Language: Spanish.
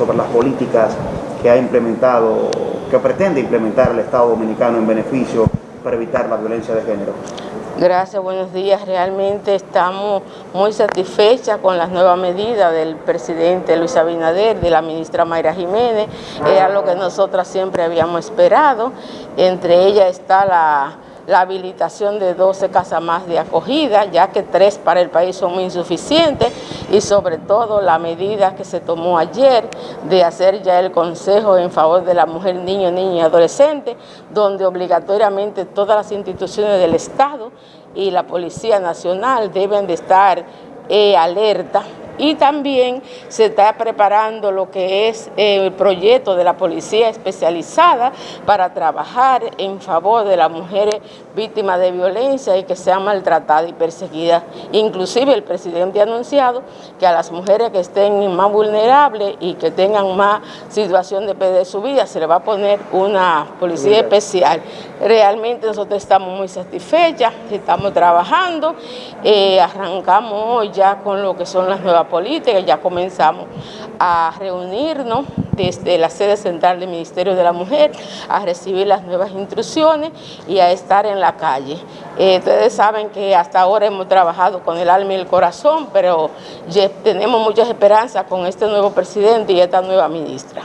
sobre las políticas que ha implementado, que pretende implementar el Estado Dominicano en beneficio para evitar la violencia de género. Gracias, buenos días. Realmente estamos muy satisfechas con las nuevas medidas del presidente Luis Abinader, de la ministra Mayra Jiménez. Era lo que nosotras siempre habíamos esperado. Entre ellas está la la habilitación de 12 casas más de acogida, ya que tres para el país son insuficientes, y sobre todo la medida que se tomó ayer de hacer ya el consejo en favor de la mujer, niño, niña y adolescente, donde obligatoriamente todas las instituciones del Estado y la Policía Nacional deben de estar eh, alerta y también se está preparando lo que es el proyecto de la policía especializada para trabajar en favor de las mujeres víctimas de violencia y que sean maltratadas y perseguidas. Inclusive el presidente ha anunciado que a las mujeres que estén más vulnerables y que tengan más situación de perder su vida se le va a poner una policía especial. Realmente nosotros estamos muy satisfechas, estamos trabajando, eh, arrancamos hoy ya con lo que son las nuevas política, ya comenzamos a reunirnos desde la sede central del Ministerio de la Mujer, a recibir las nuevas instrucciones y a estar en la calle. Eh, ustedes saben que hasta ahora hemos trabajado con el alma y el corazón, pero tenemos muchas esperanzas con este nuevo presidente y esta nueva ministra.